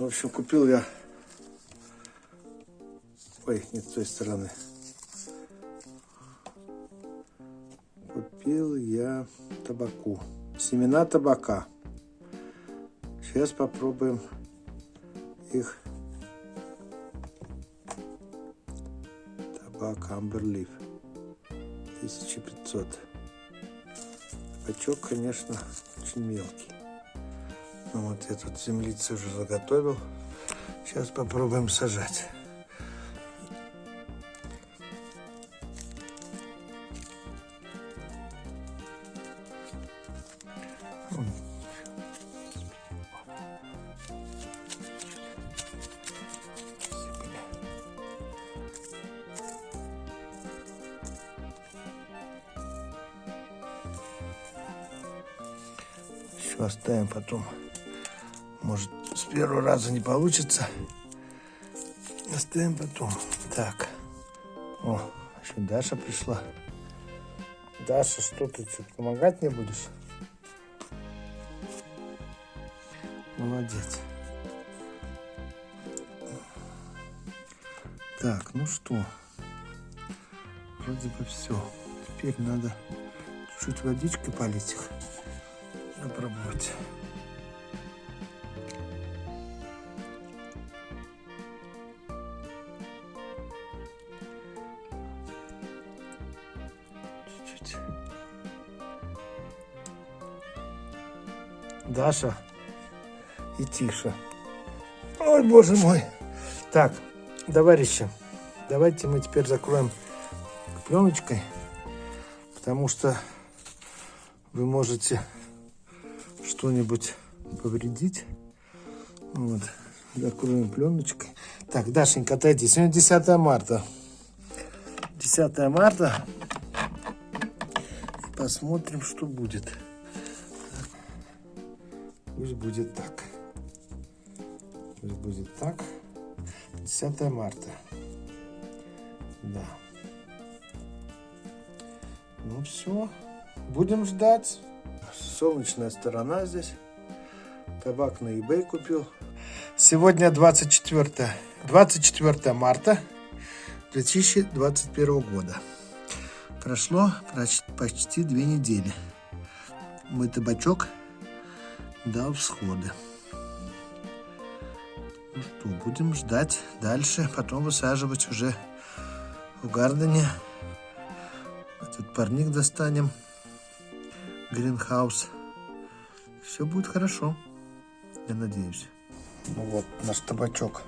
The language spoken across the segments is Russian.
В общем, купил я... Ой, не с той стороны. Купил я табаку. Семена табака. Сейчас попробуем их. Табак Амберлиф. 1500. Табачок, конечно, очень мелкий. Ну вот я тут землицы уже заготовил. Сейчас попробуем сажать. Еще оставим потом. Может, с первого раза не получится. Оставим потом. Так. О, еще Даша пришла. Даша, что ты что, помогать мне будешь? Молодец. Так, ну что, вроде бы все. Теперь надо чуть-чуть водичкой полить их. Попробовать. Даша и Тиша. Ой, боже мой. Так, товарищи, давайте мы теперь закроем пленочкой, потому что вы можете что-нибудь повредить. Вот, закроем пленочкой. Так, Дашенька, отойди. Сегодня 10 марта. 10 марта. Посмотрим, что будет. Пусть будет так. Пусть будет так. 10 марта. Да. Ну все. Будем ждать. Солнечная сторона здесь. Табак на eBay купил. Сегодня 24, 24 марта 2021 года. Прошло почти две недели. Мой табачок дал всходы. Ну что, будем ждать дальше, потом высаживать уже в гардене. Этот парник достанем. Гринхаус. Все будет хорошо, я надеюсь. Ну вот наш табачок.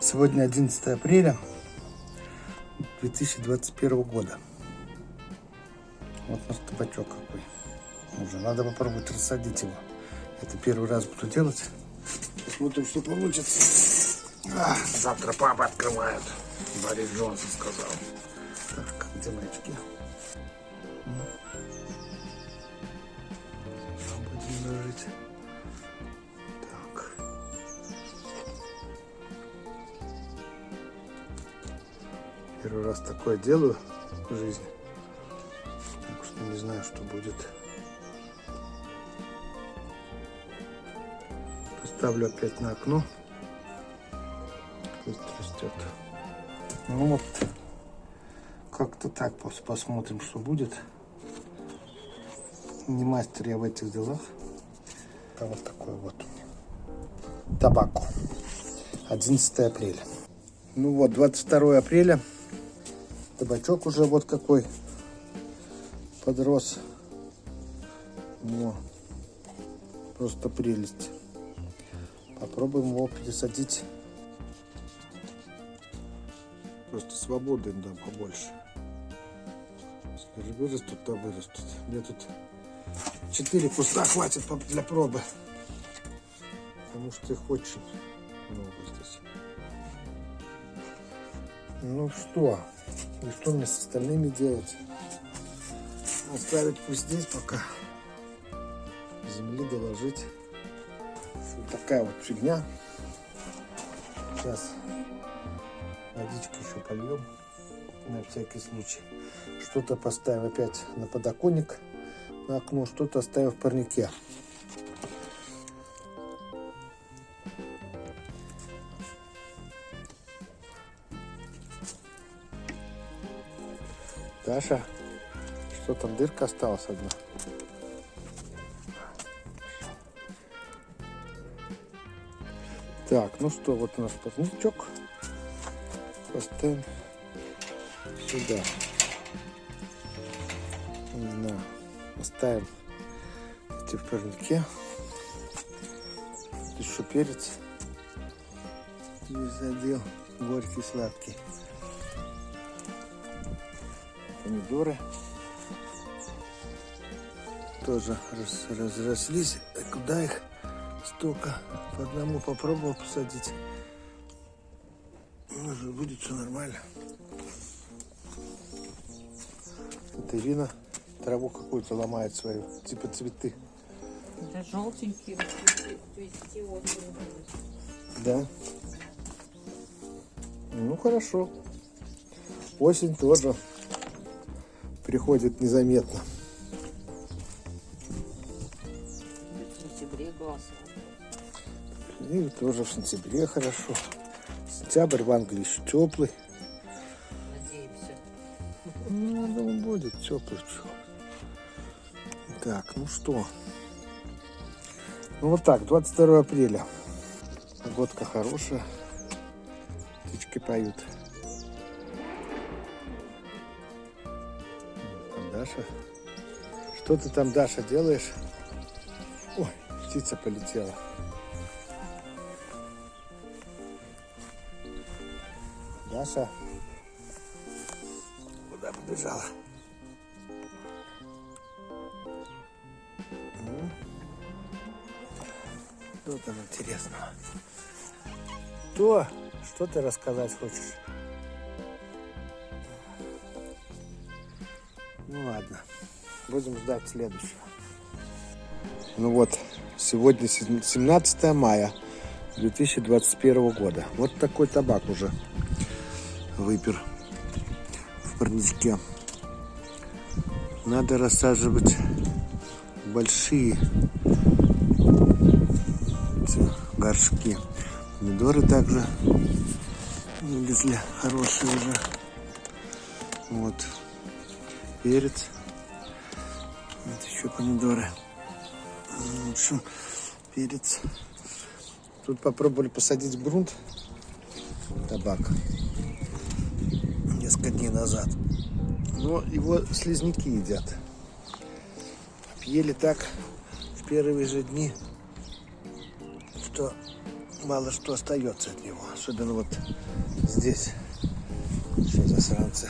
Сегодня 11 апреля 2021 года. Вот наш табачок какой. Уже надо попробовать рассадить его. Это первый раз буду делать. Посмотрим, что получится. А, завтра папа открывает. Борис Джонсон сказал. Так, где мои очки? Будем. Первый раз такое делаю в жизни. Так что не знаю, что будет. Поставлю опять на окно. Пусть растет. Ну вот. Как-то так посмотрим, что будет. Не мастер я в этих делах. А вот такой вот. Табаку. 11 апреля. Ну вот, 22 апреля. Табачок уже вот какой подрос. Во. Просто прелесть. Попробуем его пересадить. Просто свободы им дам побольше. Если вырастут, то вырастут. Мне тут 4 куста хватит для пробы. Потому что их очень много здесь. Ну что? И что мне с остальными делать? Оставить пусть здесь пока. Земли доложить. Вот такая вот фигня. Сейчас водичку еще польем на всякий случай. Что-то поставим опять на подоконник, на окно, что-то оставим в парнике. Даша, что там, дырка осталась одна? Так, ну что, вот у нас парничок. Поставим сюда. Не знаю. Оставим эти в парнике. Еще перец. Здесь задел. Горький, сладкий. Помидоры. Тоже раз, разрослись. Куда их столько? По одному попробовал посадить. Может будет все нормально. Это Ирина траву какую-то ломает свою, типа цветы. Это желтенькие, Да. Ну хорошо. Осень тоже приходит незаметно. И тоже в сентябре хорошо. Сентябрь в Англии еще теплый. Надеемся. Ну, думаю, будет теплый. чё. Так, ну что. Ну вот так, 22 апреля. Погодка хорошая. Птички поют. Там Даша. Что ты там, Даша, делаешь? Ой, птица полетела. Даша. Куда побежала? Что там интересного? То, что ты рассказать хочешь? Ну ладно, будем ждать следующего. Ну вот, сегодня сем- 17 мая 2021 года. Вот такой табак уже выпер в парничке. Надо рассаживать большие горшки. Помидоры также вылезли хорошие уже. Вот. Перец. Вот еще помидоры. В общем, перец. Тут попробовали посадить грунт. Табак. Назад. Но его слизняки едят. Пьели так в первые же дни, что мало что остается от него. Особенно вот здесь. Все засранцы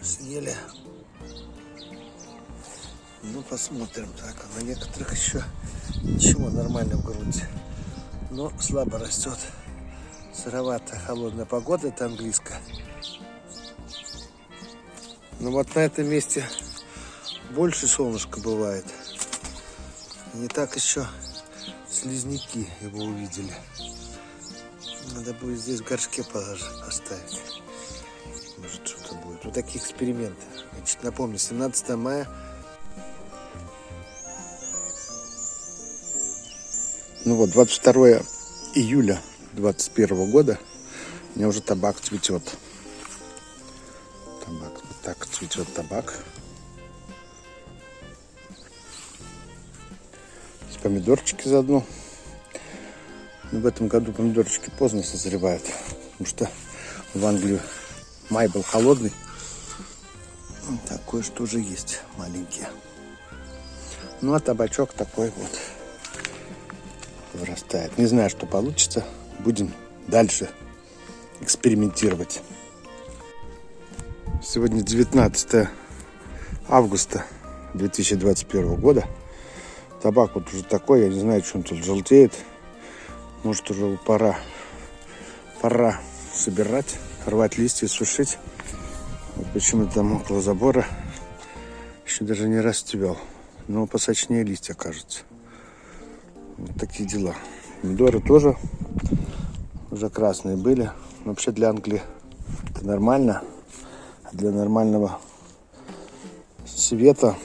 съели. Ну, посмотрим. Так, на некоторых еще ничего нормально в грунте. Но слабо растет. Сыровато, холодная погода, это английская. Но вот на этом месте больше солнышка бывает. Не так еще слизняки его увидели. Надо будет здесь в горшке поставить. Может что-то будет. Вот такие эксперименты. Значит, напомню, 17 мая. Ну вот, 22 июля 21 года у меня уже табак цветет. Цветет табак. С помидорчики заодно. Но в этом году помидорчики поздно созревают. Потому что в Англии май был холодный. Вот Такое что уже есть маленькие. Ну а табачок такой вот вырастает. Не знаю, что получится. Будем дальше экспериментировать. Сегодня 19 августа 2021 года. Табак вот уже такой, я не знаю, что он тут желтеет. Может уже пора, пора собирать, рвать листья, сушить. Вот почему там около забора еще даже не расцвел. Но посочнее листья, кажется. Вот такие дела. Помидоры тоже уже красные были. Вообще для Англии это нормально. Для нормального света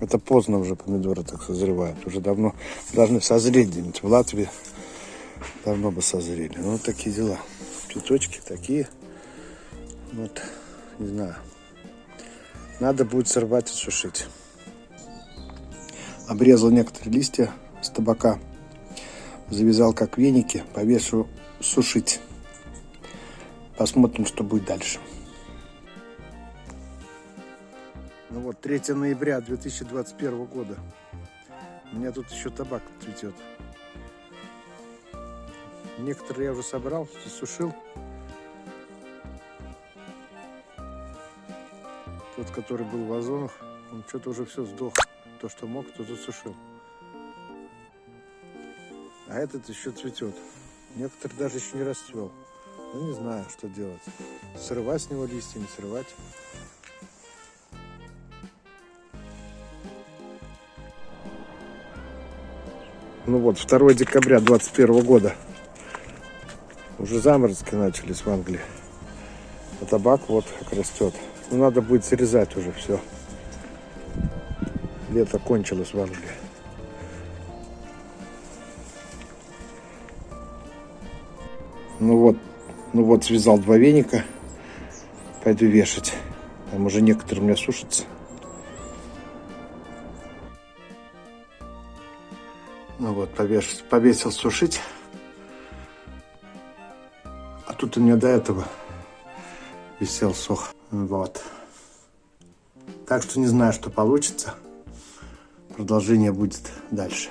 это поздно уже помидоры так созревают. Уже давно должны созреть где-нибудь в Латвии. Давно бы созрели. Ну, вот такие дела. Цветочки такие. Вот, не знаю. Надо будет сорвать и сушить. Обрезал некоторые листья с табака. Завязал как веники, повешу сушить. Посмотрим, что будет дальше. Вот, 3 ноября 2021 года. У меня тут еще табак цветет. Некоторые я уже собрал, засушил. Тот, который был в вазонах, он что-то уже все сдох. То, что мог, то засушил. А этот еще цветет. Некоторые даже еще не расцвел. Ну, не знаю, что делать. Срывать с него листья, не срывать. Ну вот, 2 декабря 21 года. Уже заморозки начались в Англии. А табак вот как растет. Ну, надо будет срезать уже все. Лето кончилось в Англии. Ну вот, ну вот связал два веника. Пойду вешать. Там уже некоторые у меня сушатся. Ну вот, повесил, повесил сушить. А тут у меня до этого висел сох. Вот. Так что не знаю, что получится. Продолжение будет дальше.